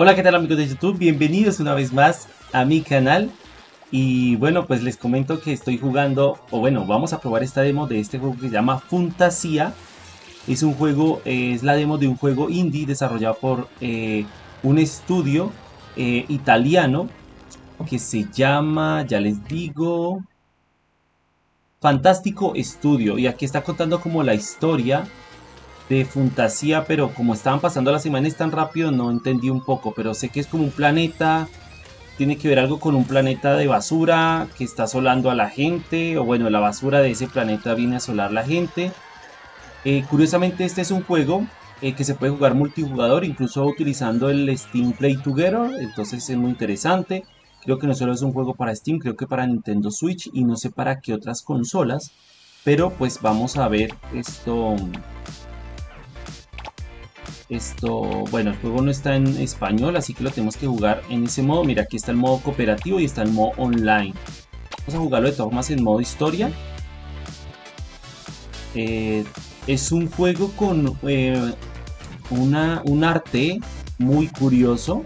Hola, ¿qué tal amigos de YouTube? Bienvenidos una vez más a mi canal. Y bueno, pues les comento que estoy jugando, o bueno, vamos a probar esta demo de este juego que se llama Fantasia. Es un juego, eh, es la demo de un juego indie desarrollado por eh, un estudio eh, italiano que se llama, ya les digo, Fantástico Estudio. Y aquí está contando como la historia de fantasía, pero como estaban pasando las semanas tan rápido, no entendí un poco, pero sé que es como un planeta, tiene que ver algo con un planeta de basura que está asolando a la gente, o bueno, la basura de ese planeta viene a asolar la gente. Eh, curiosamente este es un juego eh, que se puede jugar multijugador, incluso utilizando el Steam Play Together, entonces es muy interesante. Creo que no solo es un juego para Steam, creo que para Nintendo Switch y no sé para qué otras consolas. Pero pues vamos a ver esto esto, bueno, el juego no está en español, así que lo tenemos que jugar en ese modo. Mira, aquí está el modo cooperativo y está el modo online. Vamos a jugarlo de todas formas en modo historia. Eh, es un juego con eh, una, un arte muy curioso,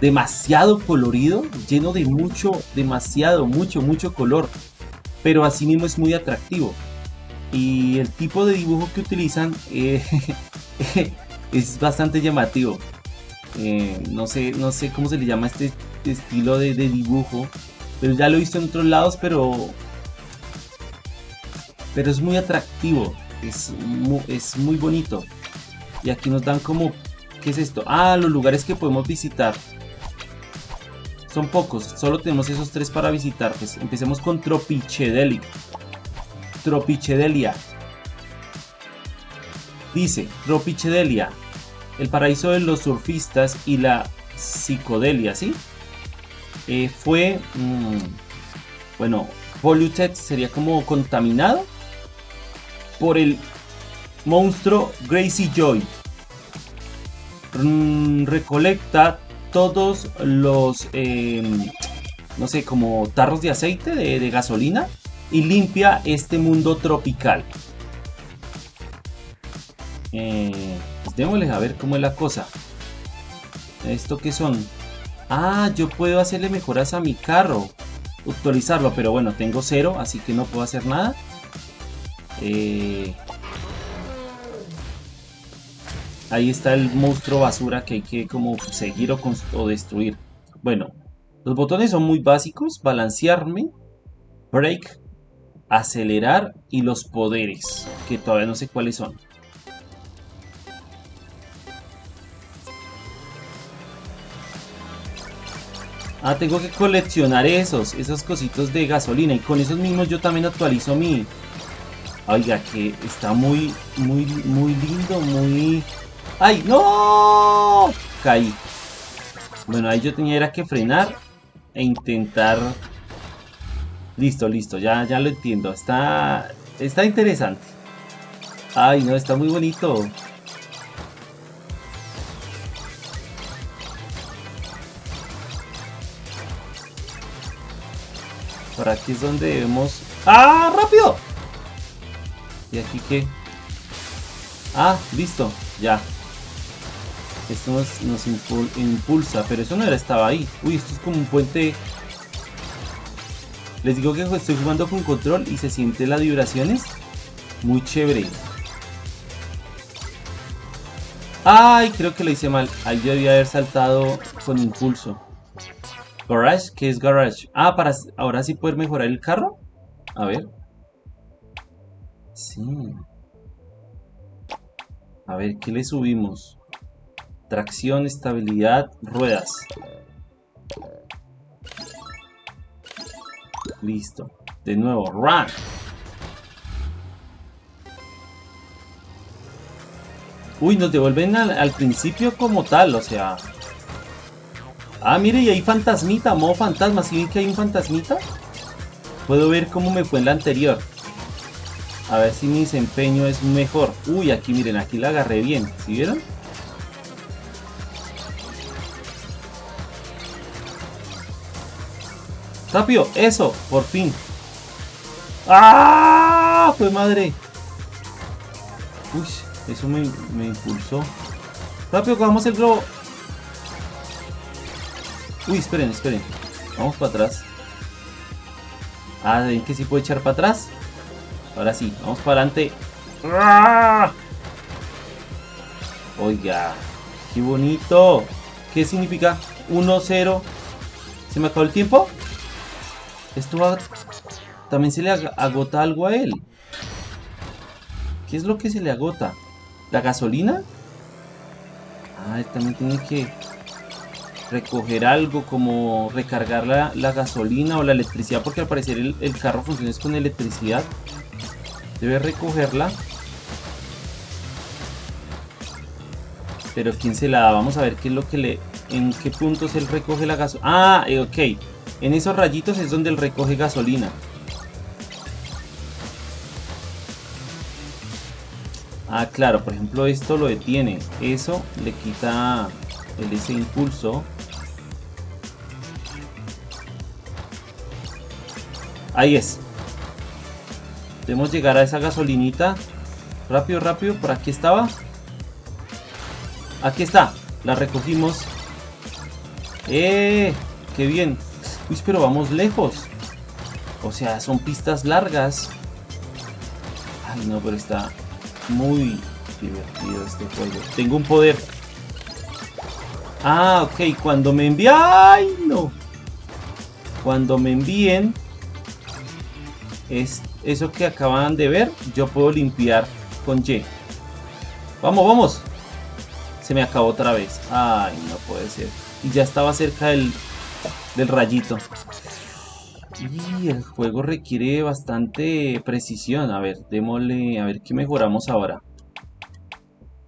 demasiado colorido, lleno de mucho, demasiado, mucho, mucho color, pero así mismo es muy atractivo. Y el tipo de dibujo que utilizan eh, es bastante llamativo. Eh, no, sé, no sé cómo se le llama este estilo de, dibujo, pero ya lo he visto en otros lados, pero, pero es muy atractivo, es muy, es muy bonito. Y aquí nos dan como, ¿qué es esto? Ah, los lugares que podemos visitar. Son pocos, solo tenemos esos tres para visitar. Pues empecemos con Tropichedelia. Tropichedelia. Dice, Tropichedelia, el paraíso de los surfistas y la psicodelia, ¿sí? Eh, fue, mm, bueno, polluted sería como contaminado por el monstruo Gracie Joy. Mm, recolecta todos los, em, no sé, como tarros de aceite, de gasolina, y limpia este mundo tropical. Eh, pues démosles a ver cómo es la cosa. ¿Esto qué son? Ah, yo puedo hacerle mejoras a mi carro. Actualizarlo, pero bueno, tengo cero, así que no puedo hacer nada. Eh, ahí está el monstruo basura que hay que como seguir o, o destruir. Bueno, los botones son muy básicos. Balancearme, break, acelerar y los poderes, que todavía no sé cuáles son. Ah, tengo que coleccionar esos, esos cositos de gasolina. Y con esos mismos yo también actualizo mi... Oiga, que está muy, muy, muy lindo, muy... ¡Ay, no! Caí. Bueno, ahí yo tenía que frenar e intentar... Listo, listo, ya, ya lo entiendo. Está, está interesante. Ay, no, está muy bonito. Por aquí es donde debemos... ¡Ah! ¡Rápido! ¿Y aquí qué? Ah, listo, ya. Esto nos, impulsa, pero eso no era, estaba ahí. Uy, esto es como un puente... Les digo que estoy jugando con control y se siente las vibraciones. Muy chévere. Ay, creo que lo hice mal. Ahí yo debía haber saltado con impulso. Garage, ¿qué es Garage? Ah, para ahora sí poder mejorar el carro. A ver. Sí. A ver, ¿qué le subimos? Tracción, estabilidad, ruedas. Listo. De nuevo, run. Uy, nos devuelven al principio como tal, o sea... Ah, mire, y hay fantasmita, modo fantasma. ¿Sí ven que hay un fantasmita? Puedo ver cómo me fue en la anterior. A ver si mi desempeño es mejor. Uy, aquí miren, aquí la agarré bien. ¿Sí vieron? ¡Rápido! ¡Eso! ¡Por fin! ¡Ah! ¡Fue madre! Uy, eso me, me impulsó. ¡Rápido, cogamos el globo! Uy, esperen, esperen. Vamos para atrás. Ah, ¿ven que sí puede echar para atrás? Ahora sí, vamos para adelante. ¡Ah! Oiga, qué bonito. ¿Qué significa 1-0? ¿Se me acabó el tiempo? Esto va... También se le agota algo a él. ¿Qué es lo que se le agota? ¿La gasolina? Ah, él también tiene que recoger algo como recargar la, gasolina o la electricidad porque al parecer el, el carro funciona con electricidad. Debe recogerla. Pero ¿quién se la da? Vamos a ver qué es lo que le... En qué puntos él recoge la gasolina. Ah, eh, ok. En esos rayitos es donde él recoge gasolina. Ah, claro, por ejemplo esto lo detiene. Eso le quita el, ese impulso. Ahí es. Debemos llegar a esa gasolinita. Rápido, rápido. Por aquí estaba. Aquí está. La recogimos. ¡Eh! ¡Qué bien! Uy, pero vamos lejos. O sea, son pistas largas. Ay, no, pero está muy divertido este juego. Tengo un poder. Ah, ok. Cuando me envíen... ¡Ay, no! Cuando me envíen... Es eso que acaban de ver. Yo puedo limpiar con Y. ¡Vamos, vamos! Se me acabó otra vez. Ay, no puede ser. Y ya estaba cerca del, del rayito. Y el juego requiere bastante precisión. A ver, démosle... A ver, ¿qué mejoramos ahora?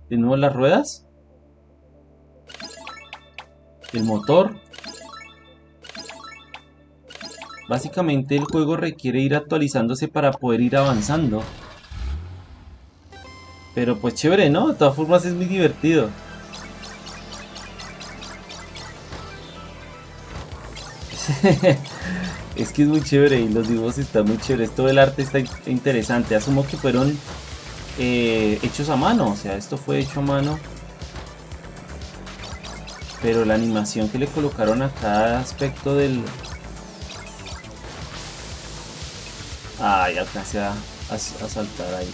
De nuevo las ruedas. El motor. Básicamente el juego requiere ir actualizándose para poder ir avanzando. Pero pues chévere, ¿no? De todas formas es muy divertido. es que es muy chévere y los dibujos están muy chéveres. Todo el arte está interesante. Asumo que fueron eh, hechos a mano. O sea, esto fue hecho a mano. Pero la animación que le colocaron a cada aspecto del... Ay, alcancé a, a saltar ahí.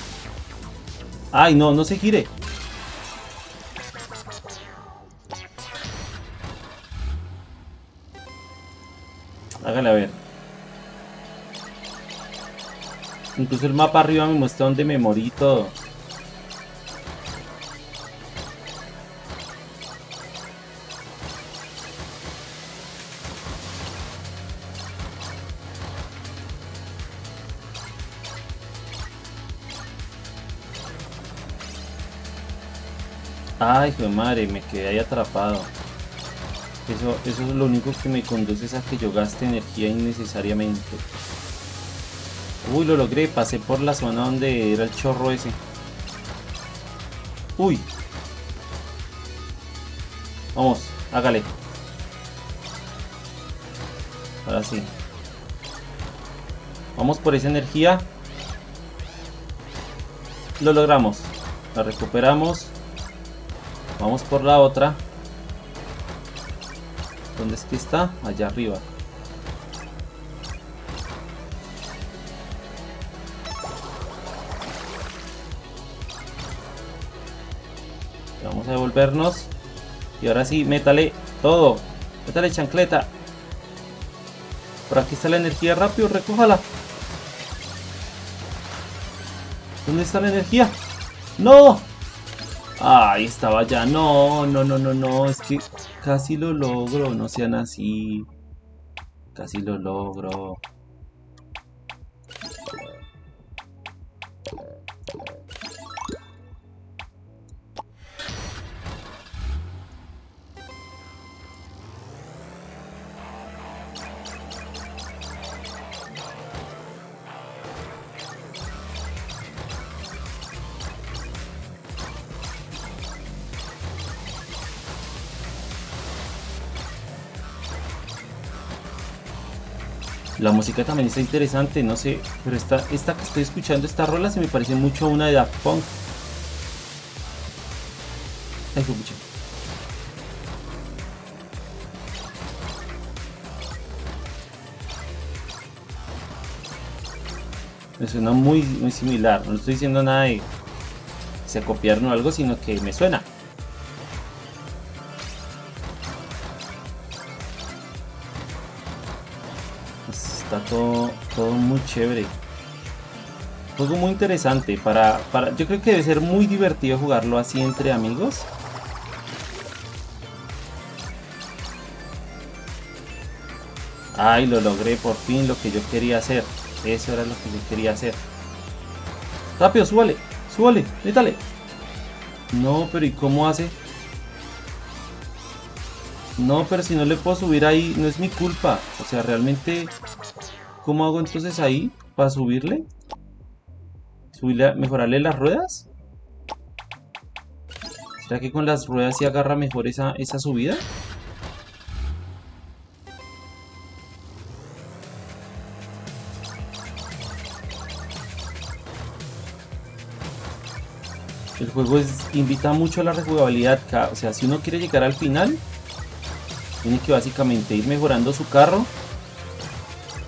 Ay, no, no se gire. Hágale a ver. Incluso el mapa arriba me muestra dónde me morí todo. Ay, hijo madre, me quedé ahí atrapado. Eso, eso es lo único que me conduce a que yo gaste energía innecesariamente. Uy, lo logré. Pasé por la zona donde era el chorro ese. Uy. Vamos, hágale. Ahora sí. Vamos por esa energía. Lo logramos. La recuperamos. Vamos por la otra. ¿Dónde es que está? Allá arriba. Vamos a devolvernos. Y ahora sí, métale todo. Métale chancleta. Por aquí está la energía rápido, recójala. ¿Dónde está la energía? ¡No! Ahí estaba ya. No, no, no, no, no. Es que casi lo logro. No sean así. Casi lo logro. La música también está interesante, no sé, pero esta, esta que estoy escuchando, esta rola se me parece mucho a una de Daft Punk. Ay, fue mucho. Me suena muy, muy similar, no estoy diciendo nada de se copiaron o algo, sino que me suena. Chévere. Juego muy interesante. Para, para, yo creo que debe ser muy divertido jugarlo así entre amigos. Ay, lo logré por fin lo que yo quería hacer. Eso era lo que yo quería hacer. Rápido, súbale, súbale, métale. No, pero ¿y cómo hace? No, pero si no le puedo subir ahí, no es mi culpa. O sea, realmente, ¿cómo hago entonces ahí para subirle? ¿Subirle, mejorarle las ruedas? ¿Será que con las ruedas sí agarra mejor esa, esa subida? El juego invita mucho a la rejugabilidad. O sea, si uno quiere llegar al final, tiene que básicamente ir mejorando su carro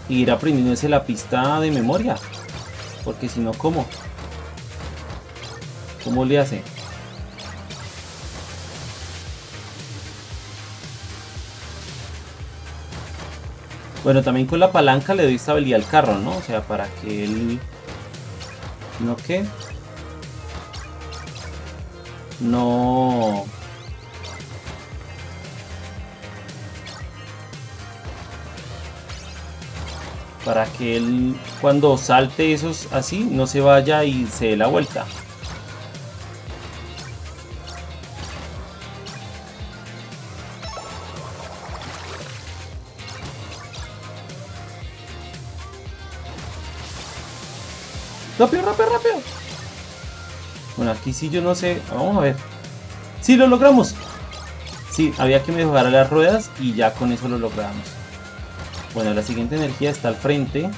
e ir aprendiéndose la pista de memoria. Porque si no, ¿cómo? ¿Cómo le hace? Bueno, también con la palanca le doy estabilidad al carro, ¿no? O sea, para que él... ¿No qué? no... Para que él cuando salte esos así no se vaya y se dé la vuelta. Rápido, rápido, rápido. Bueno, aquí sí yo no sé. Vamos a ver. ¡Sí, lo logramos! Sí, había que mejorar las ruedas y ya con eso lo logramos. Bueno, la siguiente energía está al frente.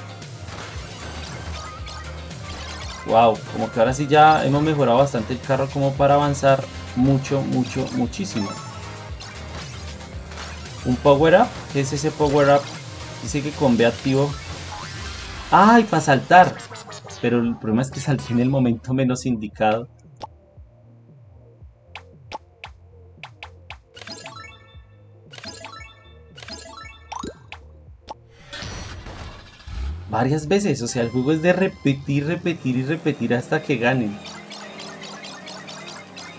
Wow, como que ahora sí ya hemos mejorado bastante el carro como para avanzar mucho, mucho, muchísimo. Un power up, ¿qué es ese power up? Dice que con B activo. ¡Ay, para saltar! pero el problema es que salté en el momento menos indicado. Varias veces, o sea, el juego es de repetir, repetir y repetir hasta que ganen.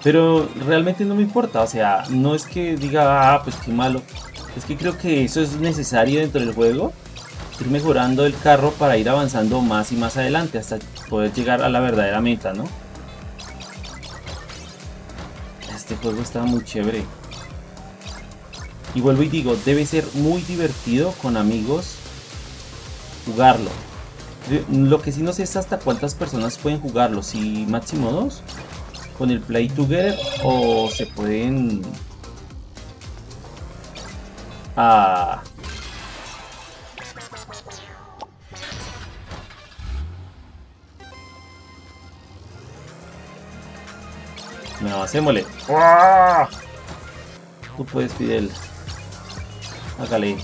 Pero realmente no me importa, o sea, no es que diga, ah, pues qué malo. Es que creo que eso es necesario dentro del juego ir mejorando el carro para ir avanzando más y más adelante hasta poder llegar a la verdadera meta, ¿no? Este juego está muy chévere. Y vuelvo y digo, debe ser muy divertido con amigos jugarlo. Lo que sí no sé es hasta cuántas personas pueden jugarlo. Si máximo dos con el Play Together o se pueden... Ah, No, hacémosle. Tú puedes, Fidel. Hágale.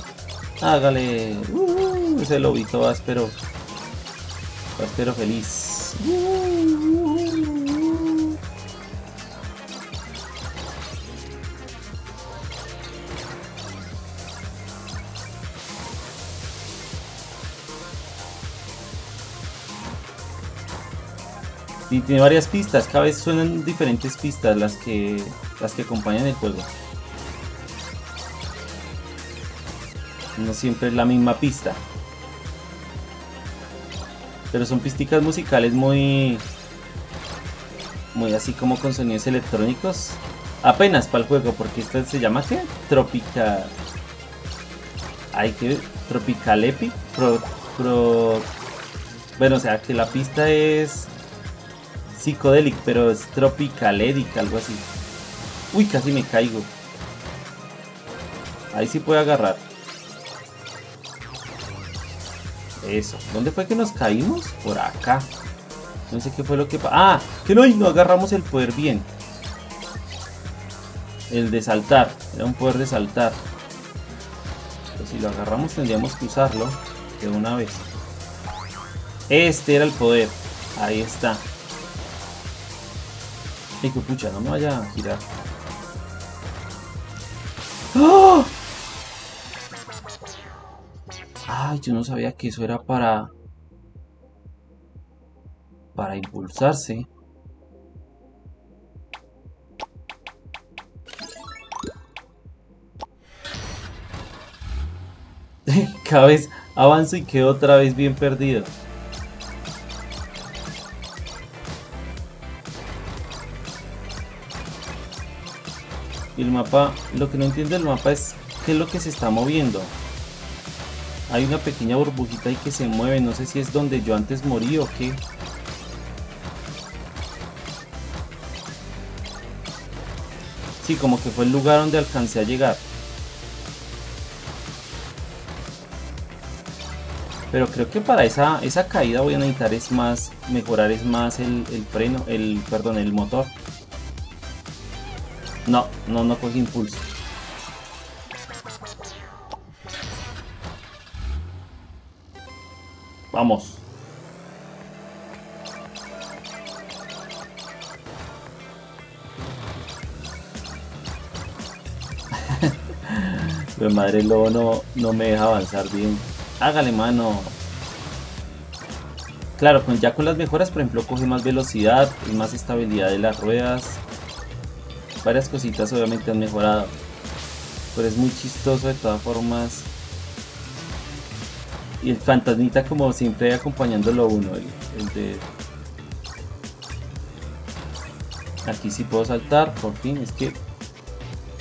Hágale. Uh, ese lobito áspero. Áspero feliz. Y tiene varias pistas, cada vez suenan diferentes pistas las que, las que acompañan el juego. No siempre es la misma pista. Pero son pisticas musicales muy... Muy así como con sonidos electrónicos. Apenas para el juego, porque esta se llama ¿qué? Tropical... Hay que... Tropical Epic. Pro... Bueno, o sea que la pista es Psychedelic, pero es Tropicaledic, algo así. Uy, casi me caigo. Ahí sí puede agarrar. Eso. ¿Dónde fue que nos caímos? Por acá. No sé qué fue lo que pasó. ¡Ah! Que no, no agarramos el poder bien. El de saltar. Era un poder de saltar. Pero si lo agarramos tendríamos que usarlo de una vez. Este era el poder. Ahí está. Hijo pucha, no me vaya a girar. Ay, yo no sabía que eso era para... Para impulsarse. Cada vez avanzo y quedo otra vez bien perdido. Y el mapa, lo que no entiende el mapa es qué es lo que se está moviendo. Hay una pequeña burbujita ahí que se mueve, no sé si es donde yo antes morí o qué. Sí, como que fue el lugar donde alcancé a llegar. Pero creo que para esa, esa caída voy a necesitar es más, mejorar es más el, freno, el, perdón, el motor. No, no, no cogí impulso. Vamos. Pero madre lobo no, no me deja avanzar bien. Hágale mano. Claro, con, ya con las mejoras, por ejemplo, coge más velocidad, y más estabilidad de las ruedas. Varias cositas obviamente han mejorado. Pero es muy chistoso de todas formas. Y el fantasmita como siempre acompañándolo uno, el, de... Aquí sí puedo saltar, por fin, es que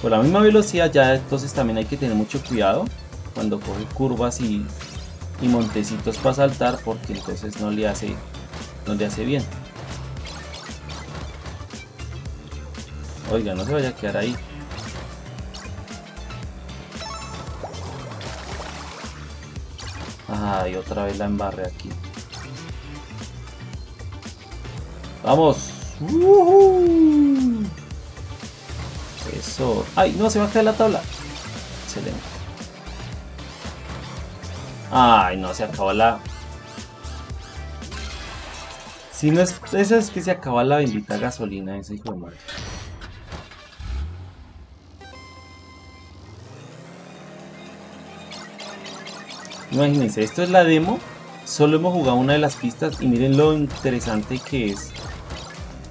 por la misma velocidad ya entonces también hay que tener mucho cuidado cuando coge curvas y, y montecitos para saltar porque entonces no le hace no le hace bien. Oiga no se vaya a quedar ahí Ay, otra vez la embarré aquí. ¡Vamos! Eso. ¡Ay, no! Se va a caer la tabla. Excelente. ¡Ay, no! Se acabó la... Si no es... Eso es que se acaba la bendita gasolina, ese hijo de madre. Imagínense, esto es la demo. Solo hemos jugado una de las pistas y miren lo interesante que es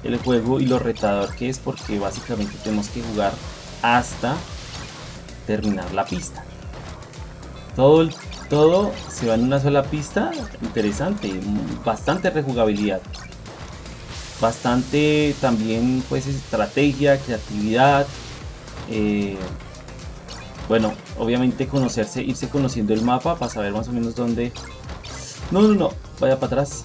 el juego y lo retador que es porque básicamente tenemos que jugar hasta terminar la pista. Todo, todo se va en una sola pista, interesante, bastante rejugabilidad. Bastante también pues estrategia, creatividad. Eh, bueno, obviamente conocerse, irse conociendo el mapa para saber más o menos dónde... No, no, no, vaya para atrás.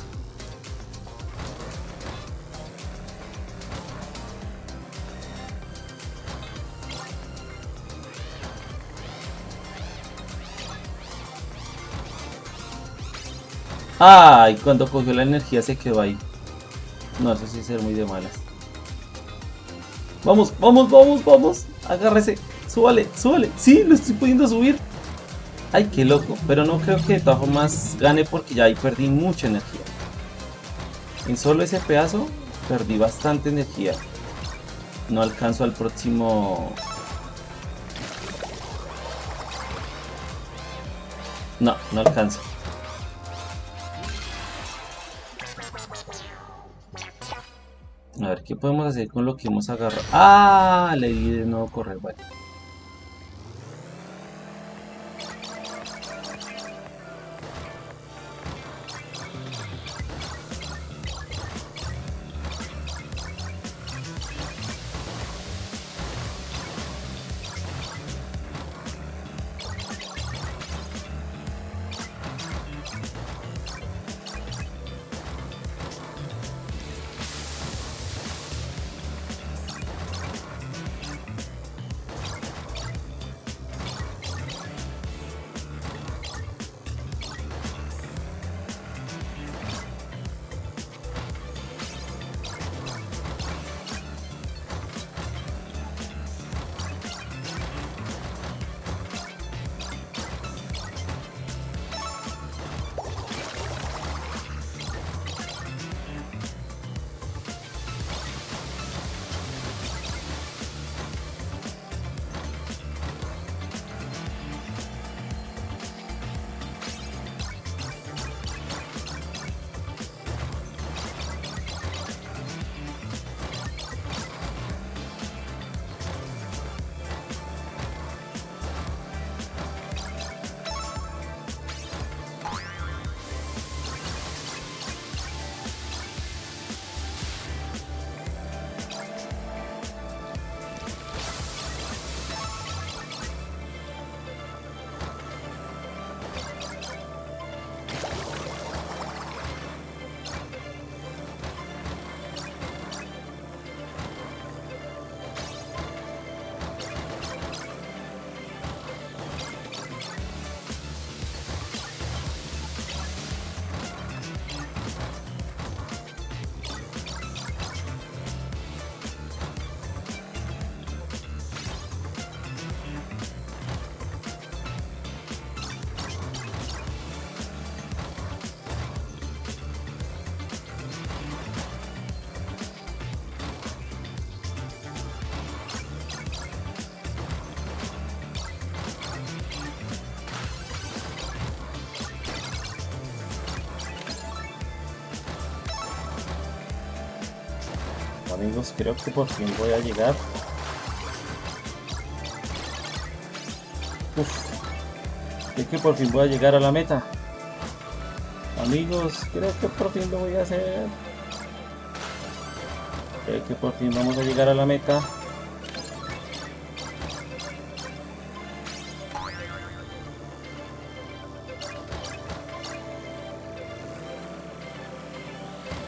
Ay, cuando cogió la energía se quedó ahí. No, eso sí es ser muy de malas. Vamos, vamos, vamos, vamos. Agárrese. Súbale, súbale. Sí, lo estoy pudiendo subir. Ay, qué loco. Pero no creo que de todas formas gane porque ya ahí perdí mucha energía. En solo ese pedazo perdí bastante energía. No alcanzo al próximo... No, no alcanzo. A ver, ¿qué podemos hacer con lo que hemos agarrado? ¡Ah! Le di de nuevo correr, bueno. Amigos, creo que por fin voy a llegar. Uf, creo que por fin voy a llegar a la meta. Amigos, creo que por fin lo voy a hacer. Creo que por fin vamos a llegar a la meta.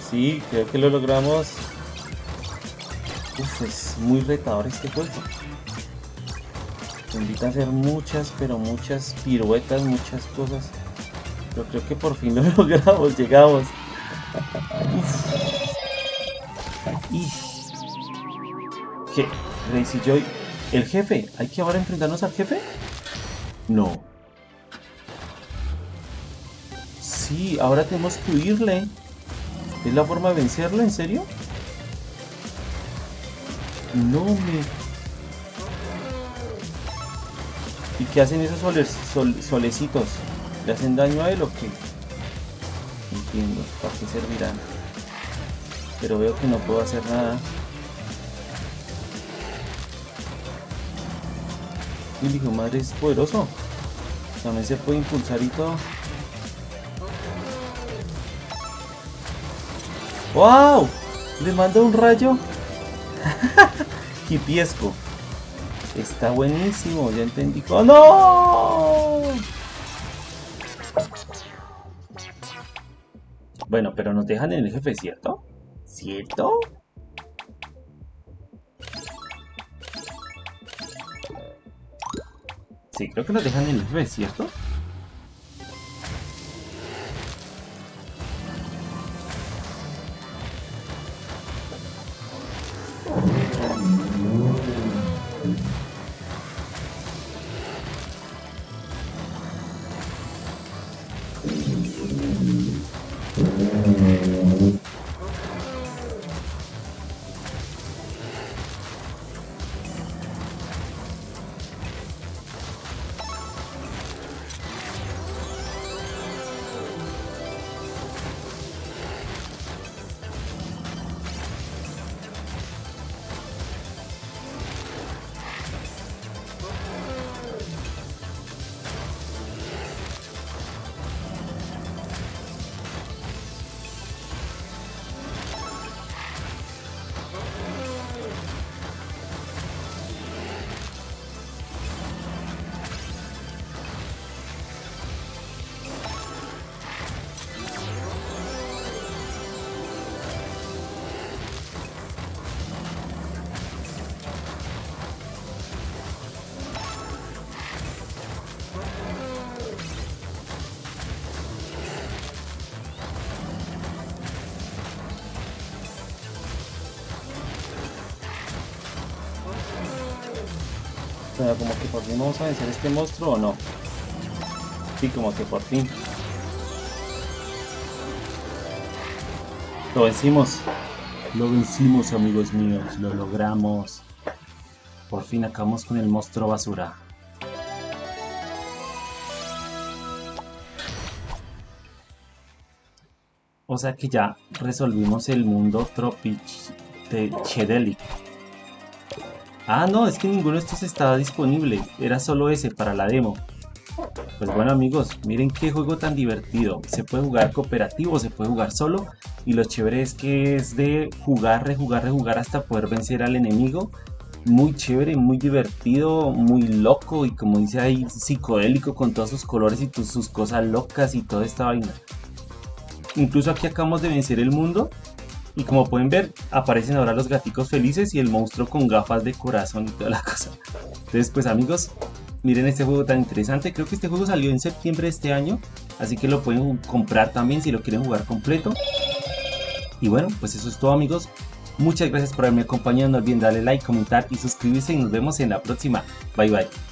Sí, creo que lo logramos. Uf, es muy retador este juego. Te invita a hacer muchas, pero muchas piruetas, muchas cosas. Pero creo que por fin lo logramos, llegamos. ¿Qué? Crazy Joy. ¿El jefe? ¿Hay que ahora enfrentarnos al jefe? No. Sí, ahora tenemos que huirle. ¿Es la forma de vencerlo? ¿En serio? No me... ¿Y qué hacen esos solecitos? ¿Le hacen daño a él o qué? Entiendo, ¿para qué servirán? Pero veo que no puedo hacer nada. El hijo madre es poderoso. También se puede impulsar y todo. ¡Wow! Le manda un rayo. Hipiesco. Está buenísimo, ya entendí. ¡Oh, no! Bueno, pero nos dejan en el jefe, ¿cierto? ¿Cierto? Sí, creo que nos dejan en el jefe, ¿cierto? Como que por fin vamos a vencer este monstruo o no. Sí, como que por fin. Lo vencimos. Lo vencimos, amigos míos. Lo logramos. Por fin acabamos con el monstruo basura. O sea que ya resolvimos el mundo Tropic de Chedelic. Ah, no, es que ninguno de estos estaba disponible. Era solo ese para la demo. Pues bueno amigos, miren qué juego tan divertido. Se puede jugar cooperativo, se puede jugar solo. Y lo chévere es que es de jugar, rejugar, rejugar hasta poder vencer al enemigo. Muy chévere, muy divertido, muy loco y como dice ahí, psicodélico con todos sus colores y sus cosas locas y toda esta vaina. Incluso aquí acabamos de vencer el mundo y como pueden ver, aparecen ahora los gaticos felices y el monstruo con gafas de corazón y toda la cosa. Entonces, pues amigos, miren este juego tan interesante. Creo que este juego salió en septiembre de este año, así que lo pueden comprar también si lo quieren jugar completo. Y bueno, pues eso es todo amigos. Muchas gracias por haberme acompañado. No olviden darle like, comentar y suscribirse y nos vemos en la próxima. Bye bye.